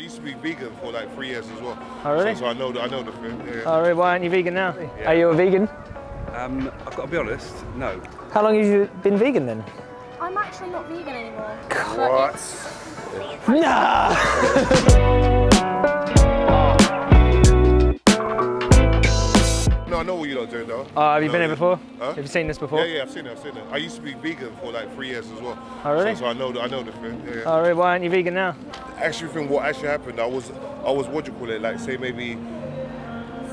used to be vegan for like three years as well. Oh, really? So, so I know the, I know the thing. Yeah. Oh, really? Why aren't you vegan now? Are you a vegan? Um, I've got to be honest, no. How long have you been vegan then? I'm actually not vegan anymore. What? Nah! No, I know what you're doing though. Oh, have you No, been here before? Huh? Have you seen this before? Yeah, yeah, I've seen it. I've seen it. I used to be vegan for like three years as well. Oh, really? So, so I know the, I know the thing. Yeah, yeah. Oh, really? Why aren't you vegan now? Actually think what actually happened, I was I was what do you call it, like say maybe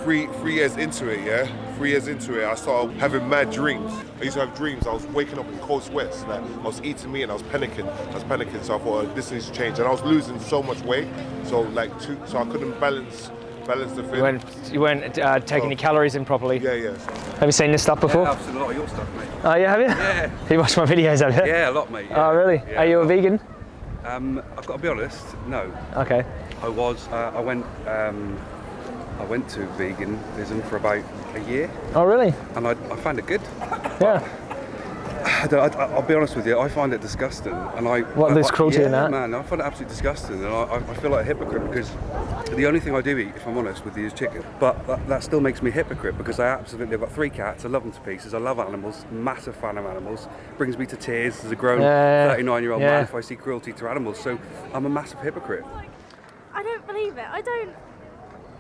three three years into it, yeah? Three years into it, I started having mad dreams. I used to have dreams, I was waking up in cold sweats, like I was eating meat and I was panicking. I was panicking, so I thought oh, this needs to change. And I was losing so much weight. So like two, so I couldn't balance balance the thing. You weren't, you weren't uh, taking Oh. your calories in properly. yeah, yeah. So, Have you seen this stuff before? Yeah, I've seen a lot of your stuff, mate. Oh, yeah, have you? Yeah. You watch my videos, have you? Yeah, a lot, mate. yeah. Oh, really? Yeah, Are you a vegan? Um, I've got to be honest, no. Okay. I was. Uh, I went. Um, I went to veganism for about a year, Oh, really? and I, I found it good. Yeah. I don't- I, will be honest with you. I find it disgusting, and I. What, I, there's cruelty yeah, in that? man. I find it absolutely disgusting, and I, I I feel like a hypocrite because the only thing I do eat, if I'm honest with you, is chicken. But that, that still makes me a hypocrite because I absolutely. I've got three cats. I love them to pieces. I love animals. Massive fan of animals. Brings me to tears as a grown Yeah, 39 year old yeah. man if I see cruelty to animals. So I'm a massive hypocrite. I don't believe it. I don't.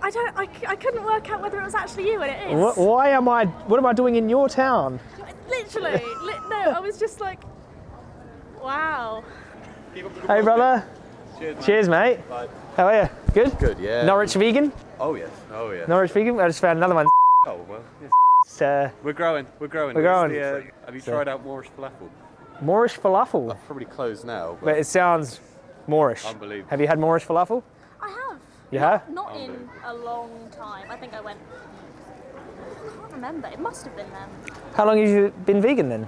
I don't. I, c- I couldn't work out whether it was actually you, and it is. What, why am I, what am I doing in your town? Literally. li- no, I was just like, wow. Hey, brother. Cheers, mate. How are you? Good? Good, yeah. Norwich vegan? Oh yes. Oh yeah. Norwich vegan? I just found another one. Oh well. Yes. Uh, We're growing. We're growing. We're growing. The, uh, have you So- tried out Moorish falafel? Moorish falafel. Probably closed now. But But it sounds Moorish. Unbelievable. Have you had Moorish falafel? I have. You have? Not in a long time. I think I went. I can't remember. It must have been then. How long have you been vegan then?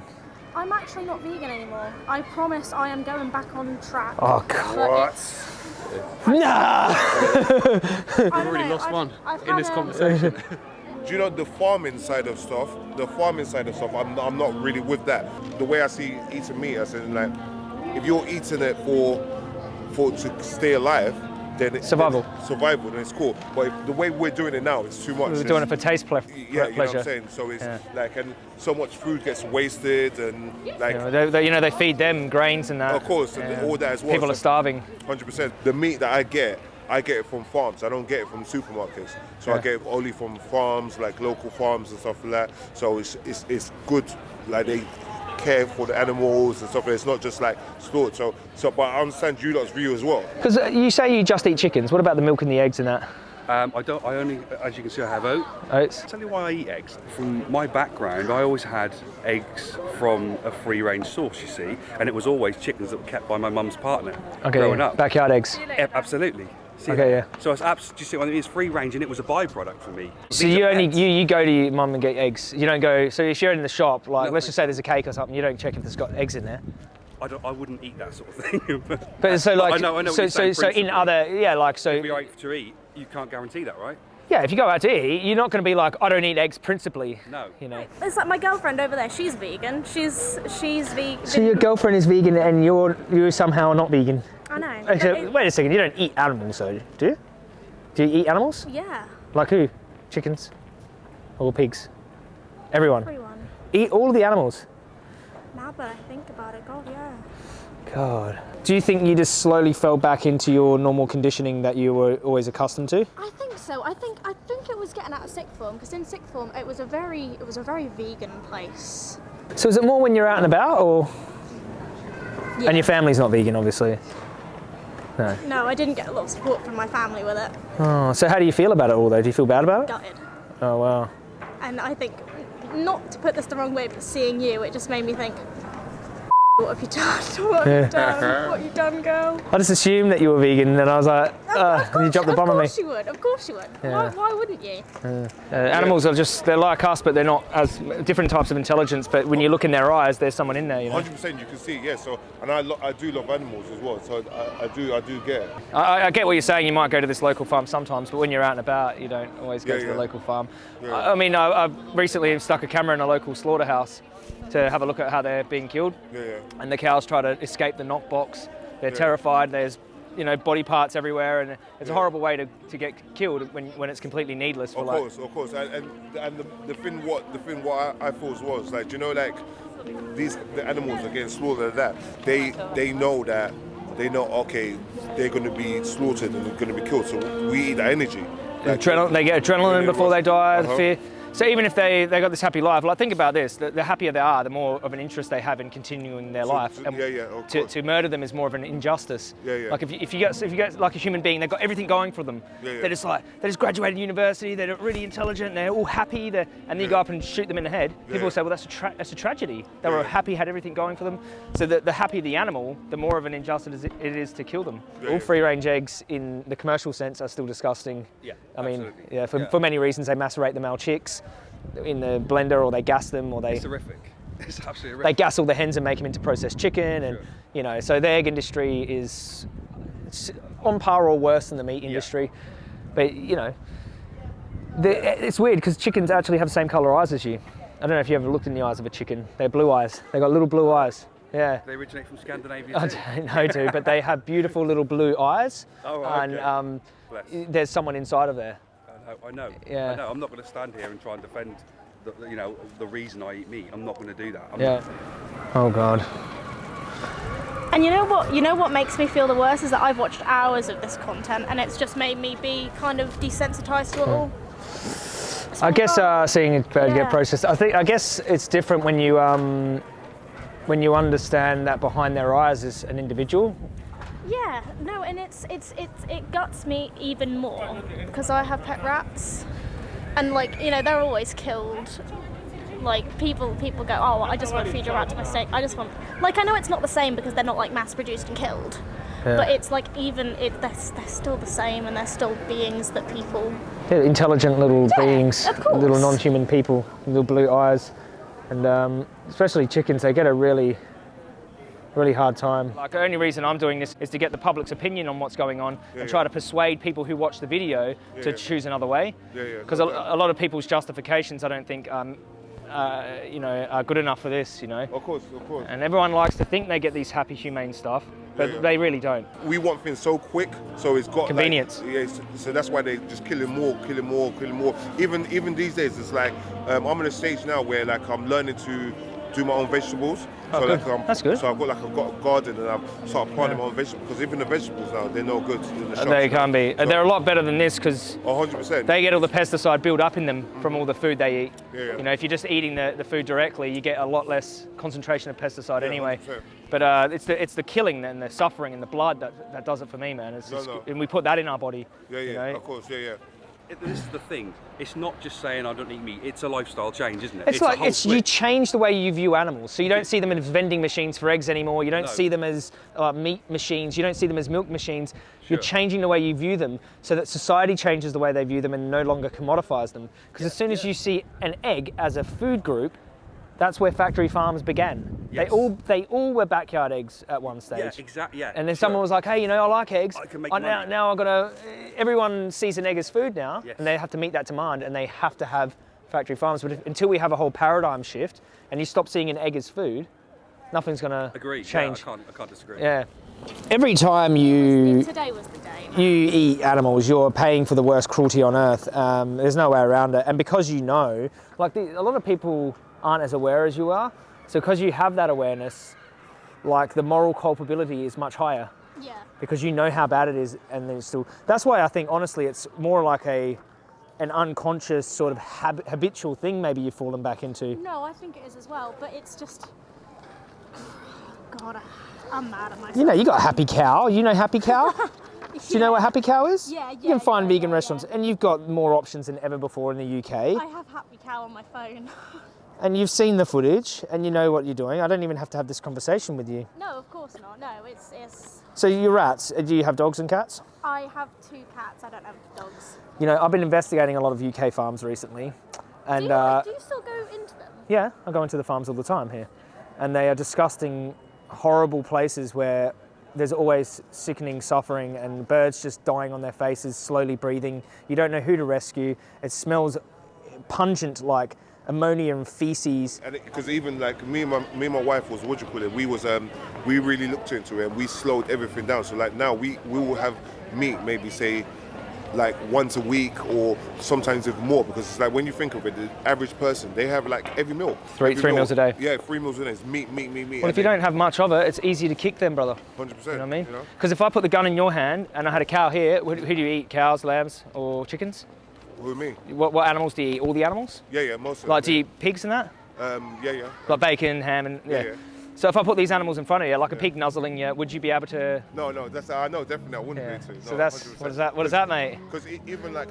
I'm actually not vegan anymore. I promise I am going back on track. Oh, God. But What? Nah! I've already lost one in this Do conversation. Do you know the farming side of stuff? The farming side of stuff, I'm, I'm not really with that. The way I see eating meat, I said like, if you're eating it for for to stay alive, then it, Survival. then- survival, then it's cool. But if the way we're doing it now, it's too much. We're doing it for taste ple- yeah, you know what. I'm saying. So it's Yeah. like, and so much food gets wasted, and like, You know, they, they- you know, they feed them grains and that. of course, and Yeah. all that as well. People So are starving. 100%. The meat that I get, I get it from farms. I don't get it from supermarkets. So I get it only from farms, like local farms and stuff like that. So it's it's, it's good. Like they care for the animals and stuff. It's not just like stored. So so, but I understand you lot's view as well. Because you say you just eat chickens. What about the milk and the eggs and that? Um, I don't. I only, as you can see, I have oat. Oats? I'll tell you why I eat eggs. From my background, I always had eggs from a free-range source, you see, and it was always chickens that were kept by my mum's partner Okay, growing up. backyard eggs. Yeah, absolutely. See Okay, that? yeah. So it's abs- do you see what I mean? It's free range and it was a byproduct for me. So These you only pets. you, you go to your mum and get eggs. You don't go. So if you're in the shop, like No, let's just say there's a cake or something, you don't check if it's got eggs in there. I, don't, I wouldn't eat that sort of thing. but But so like I know, I know. what so you're so so in other yeah like so If you're out to eat, you can't guarantee that, right? yeah if you go out to eat, you're not going to be like I don't eat eggs principally. No. You know. It's like my girlfriend over there. She's vegan. She's she's vegan. So your girlfriend is vegan and you're you're somehow not vegan. I know. Actually, wait a second. You don't eat animals, though, do you? Do you eat animals? yeah. Like who? Chickens or pigs? Everyone. Everyone. Eat all the animals. Now, but I think about it, God, yeah. God. Do you think you just slowly fell back into your normal conditioning that you were always accustomed to? I think so. I think I think it was getting out of sixth form because in sixth form it was a very it was a very vegan place. So is it more when you're out and about, or Yeah. and your family's not vegan, obviously? No, I didn't get a lot of support from my family with it. Oh, so how do you feel about it all, though? Do you feel bad about it? Gutted. Oh wow. And I think, not to put this the wrong way, but seeing you, it just made me think, what have you done? What have you done? What have you done, girl? I just assumed that you were vegan, and I was like, uh, and you dropped the of bomb on me. course you would. Of course you would. Why, Yeah. why wouldn't you? Uh, animals are just, they're like us, but they're not as different types of intelligence. But when you look in their eyes, there's someone in there, you know. 100% you can see, yeah. So, and I, lo- I do love animals as well. So I, I do, I do get. I, I get what you're saying. You might go to this local farm sometimes, but when you're out and about, you don't always go Yeah, to yeah. the local farm. Yeah. I, I mean, I, I recently stuck a camera in a local slaughterhouse to have a look at how they're being killed. Yeah, yeah. And the cows try to escape the knockbox. They're Yeah. terrified. There's you know, body parts everywhere, and it's a horrible way to, to get killed when, when it's completely needless. For Of like, course, of course, and and, and the, the thing what the thing what I, I thought was like, you know, like these the animals are getting slaughtered. That they they know that they know okay they're going to be slaughtered and they're going to be killed. So we eat that energy. Like, Adrenal- they get adrenaline before they die, the uh-huh. fear. So even if they, they got this happy life, like think about this, the, the happier they are, the more of an interest they have in continuing their So- life. so- And yeah, yeah, to, to murder them is more of an injustice. Yeah, yeah. Like if you, if you get if you get like a human being, they've got everything going for them. Yeah, yeah. They're just like they just graduated university, they're really intelligent, they're all happy, they're, and then you go up and shoot them in the head. People will say, well, that's a tra- that's a tragedy. They were happy, had everything going for them. So the, the happier the animal, the more of an injustice it is to kill them. Yeah, all free range eggs in the commercial sense are still disgusting. Yeah, I mean, absolutely. yeah, for, for many reasons, they macerate the male chicks in the blender, or they gas them, or they It's horrific. It's absolutely they gas all the hens and make them into processed chicken, and Sure. you know, so the egg industry is on par or worse than the meat industry. But you know, the, it's weird because chickens actually have the same color eyes as you. I don't know if you ever looked in the eyes of a chicken. They're blue eyes. They got little blue eyes. Yeah. They originate from Scandinavia I don't know, dude, but they have beautiful little blue eyes, Oh, right, and um, there's someone inside of there. I know. I know. Yeah. I know. I'm not going to stand here and try and defend, the, you know, the reason I eat meat. I'm not going to do that. I'm Yeah. Oh God. And you know what? You know what makes me feel the worst is that I've watched hours of this content, and it's just made me be kind of desensitized to it all. I guess uh, seeing a bird Yeah. get processed. I think I guess it's different when you um, when you understand that behind their eyes is an individual. Yeah, no, and it's it's it's it guts me even more because I have pet rats, and like you know they're always killed. Like people people go, oh, I just want to feed your rat to my steak. I just want like I know it's not the same because they're not like mass produced and killed, Yeah. but it's like even it they're, they're still the same and they're still beings that people. They're intelligent little Yeah, beings, little non-human people, little blue eyes, and um, especially chickens. They get a really really hard time. Like the only reason I'm doing this is to get the public's opinion on what's going on Yeah, and try yeah. to persuade people who watch the video to yeah. choose another way. Yeah, yeah, Because a, a lot of people's justifications, I don't think, um, uh, you know, are good enough for this. You know. Of course, of course. And everyone likes to think they get these happy, humane stuff, but Yeah, yeah. they really don't. we want things so quick, so it's got like- Convenience. yeah, so, so that's why they just killing more, killing more, killing more. Even even these days, it's like um, I'm in a stage now where like I'm learning to do my own vegetables. Oh, so good. like um, That's good. So I've got like I've got a garden and I've started planting my own vegetables because even the vegetables now they're no good in the shops. they can't be. So, They're a lot better than this because 100 percent. they get all the pesticide built up in them from all the food they eat. Yeah, yeah. You know, if you're just eating the, the food directly, you get a lot less concentration of pesticide Yeah, anyway. 100%. But uh, it's the it's the killing and the suffering and the blood that, that does it for me, man. It's No, just, no. and we put that in our body. Yeah, yeah, you know? of course, yeah, yeah. It, this is the thing. It's not just saying I don't eat meat. It's a lifestyle change, isn't it? It's, a like it's you change the way you view animals. So you don't see them as vending machines for eggs anymore. You don't No. see them as uh, meat machines. You don't see them as milk machines. You're changing the way you view them so that society changes the way they view them and no longer commodifies them. Because as soon as you see an egg as a food group, that's where factory farms began. They all they all were backyard eggs at one stage. Yeah, exactly. Yeah. And then sure. someone was like, "Hey, you know, I like eggs. I can make I- now, money." now I've got to." Everyone sees an egg as food now, Yes. and they have to meet that demand, and they have to have factory farms. But if, until we have a whole paradigm shift, and you stop seeing an egg as food, nothing's going to Agreed. change. Yeah, I can't. I can't disagree. Yeah. Every time you Today was the day. you eat animals, you're paying for the worst cruelty on earth. Um, there's no way around it. And because you know, like the, a lot of people aren't as aware as you are. So because you have that awareness, like the moral culpability is much higher Yeah. because you know how bad it is, and then still. That's why I think honestly, it's more like a an unconscious sort of hab- habitual thing maybe you've fallen back into. No, I think it is as well, but it's just. God, I'm mad at myself. You know, you got happy cow. You know happy cow. Do you know what happy cow is? Yeah, You can find yeah, vegan yeah, restaurants, yeah. and you've got more options than ever before in the UK. I have Happy Cow on my phone. and you've seen the footage and you know what you're doing. I don't even have to have this conversation with you. no, of course not. No, it's it's. So your rats, uh, do you have dogs and cats? I have two cats. I don't have dogs. You know, I've been investigating a lot of UK farms recently, and do, you, uh, do you still go into them? yeah, I go into the farms all the time here, and they are disgusting, horrible places where there's always sickening suffering and birds just dying on their faces, slowly breathing. You don't know who to rescue. It smells pungent like ammonia and feces. And because even like me and my me and my wife was what do you call it? We was um we really looked into it and we slowed everything down. So like now we we will have meat maybe say like once a week or sometimes even more because it's like when you think of it, the average person they have like every meal. Three- Every three meals a day. Yeah, three meals a day. It's meat, meat, meat, meat. Well, if you don't have much of it, it's easy to kick them, brother. hundred percent. You know what I mean? You know? Because if I put the gun in your hand and I had a cow here, who, who do you eat? Cows, lambs, or chickens? With me? What, what animals do you eat? All the animals? Yeah, yeah, most of Like, do them. you eat pigs and that? Um, yeah, yeah. Like bacon, ham, and yeah. Yeah, yeah. So if I put these animals in front of you, like a pig nuzzling you, would you be able to? No, no, that's I know definitely I wouldn't Yeah. be able to. So that's what is that? What is that, mate? Because even like.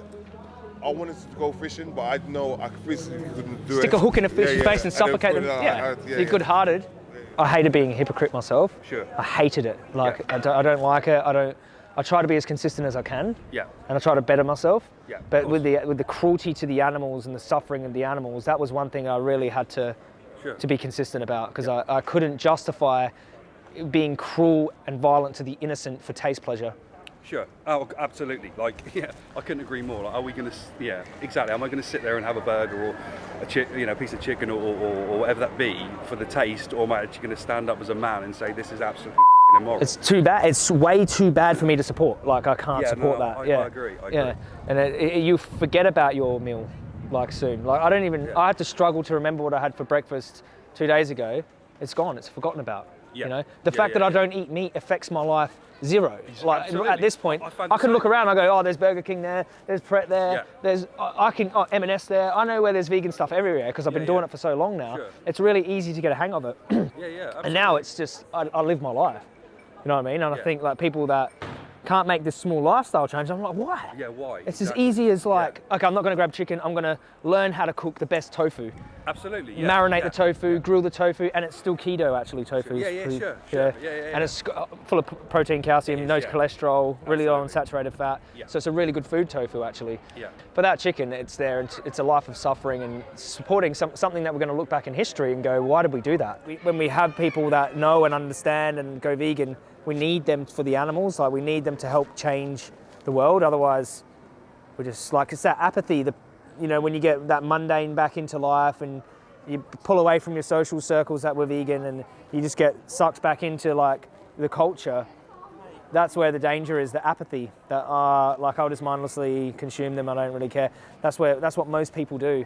I wanted to go fishing, but I know I physically couldn't do it. Stick a hook in a fish's yeah, face and suffocate put them. out, Yeah, out, you're good-hearted. I hated being a hypocrite myself. Sure. I hated it. Like Yeah. I, don't, I don't like it. I don't. I try to be as consistent as I can. Yeah. and I try to better myself. Yeah, But with the with the cruelty to the animals and the suffering of the animals, that was one thing I really had to Sure. to be consistent about because I, I couldn't justify being cruel and violent to the innocent for taste pleasure. Sure. Oh, absolutely. Like, yeah, I couldn't agree more. Like, are we going to? Yeah, exactly. Am I going to sit there and have a burger or a chi- you know, piece of chicken or, or, or whatever that be for the taste, or am I actually going to stand up as a man and say this is absolutely It's too bad. It's way too bad for me to support. Like I can't Yeah, support no, that. I- yeah, I agree, I Yeah, agree. and it, it- you forget about your meal like soon. Like I don't even. Yeah. I had to struggle to remember what I had for breakfast two days ago. It's gone. It's forgotten about. Yeah. You know, the Yeah, fact that I don't eat meat affects my life zero. Like Absolutely. at this point, I I, can look same. around. I go, oh, there's Burger King there. There's Pret there. There's I, I can oh, M&S there. I know where there's vegan stuff everywhere because I've been doing it for so long now. Sure. It's really easy to get a hang of it. yeah, yeah. And now it's just I, I live my life. You know what I mean? And I think like people that can't make this small lifestyle change, I'm like, why? Yeah, why? It's Exactly. as easy as like, okay, I'm not going to grab chicken. I'm going to learn how to cook the best tofu, absolutely. Yeah, marinate yeah. the tofu, grill the tofu, and it's still keto actually. Tofu. is Yeah, yeah, pretty- sure, sure. Yeah, yeah, yeah. And it's uh, full of protein, calcium, is, no yeah. cholesterol, really low on saturated fat. Yeah. So it's a really good food tofu actually. Yeah. But that chicken, it's there. It's, it's a life of suffering and supporting some, something that we're going to look back in history and go, why did we do that? We, when we have people that know and understand and go vegan, we need them for the animals. Like we need them to help change the world. Otherwise, we're just like it's that apathy. The, you know, when you get that mundane back into life and you pull away from your social circles that were vegan and you just get sucked back into like the culture that's where the danger is the apathy that are like I'll just mindlessly consume them I don't really care that's where that's what most people do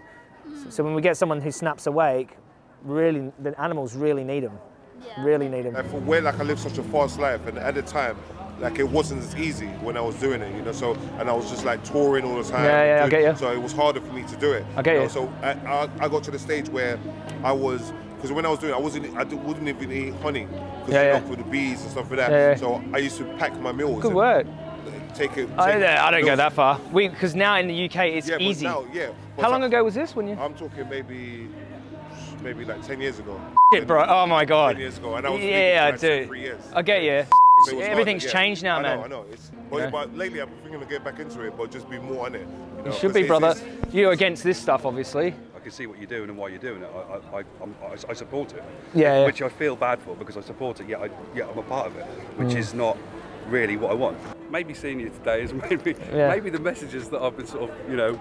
so, so when we get someone who snaps awake really the animals really need them Yeah. really need them And for where like I lived such a fast life, and at the time, like it wasn't as easy when I was doing it, you know. So and I was just like touring all the time. Yeah, yeah, I get you. So it was harder for me to do it. I get know, you. So I, I, I got to the stage where I was. Because when I was doing it, I wasn't, I d- wouldn't even eat honey, because Yeah, you yeah. for the bees and stuff like that. Yeah, yeah. So I used to pack my meals. good work Take it. I, take I don't go that far we because now in the UK it's Yeah, but easy now, yeah. but how long so- ago was this when you I'm talking maybe, maybe like ten years ago. Shit, bro oh my god Ten years ago, and I was yeah I vegan for like do three years. I get you So everything's yeah. changed now I man know, I know. It's, but, Yeah. but lately, I'm thinking of getting back into it, but just be more on it. You, know, you should 'cause be brother it's- you're against this stuff obviously I can see what you're doing and why you're doing it. I, I, I, I'm, I, I support it. Yeah, yeah. Which I feel bad for because I support it. Yet, I, yet I'm a part of it, which Mm. is not really what I want. Maybe seeing you today is maybe Yeah. maybe the messages that I've been sort of you know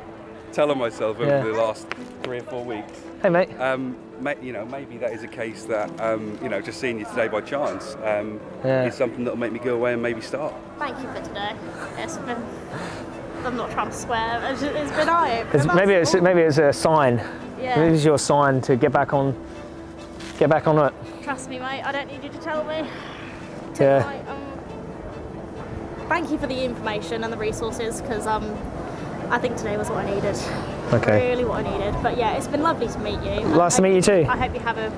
telling myself over Yeah. the last three or four weeks. hey mate Um, may, you know, maybe that is a case that um, you know, just seeing you today by chance um, Yeah. is something that'll make me go away and maybe start. Thank you for today. It's been. I'm not trying to swear. It's, it's been eye It's, maybe it's maybe it's a sign Yeah. maybe it's your sign to get back on get back on it Trust me, mate. I don't need you to tell me. Yeah. Um, thank you for the information and the resources because um, I think today was what I needed. Okay. Really what I needed. But yeah, it's been lovely to meet you. Nice to meet you too. I hope you have a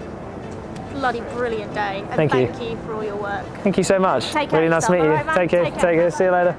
bloody brilliant day. And Thank you. thank you for all your work. Thank you so much. Take care really nice to meet you. alright, man? Take care. Take care. Take care. See you later.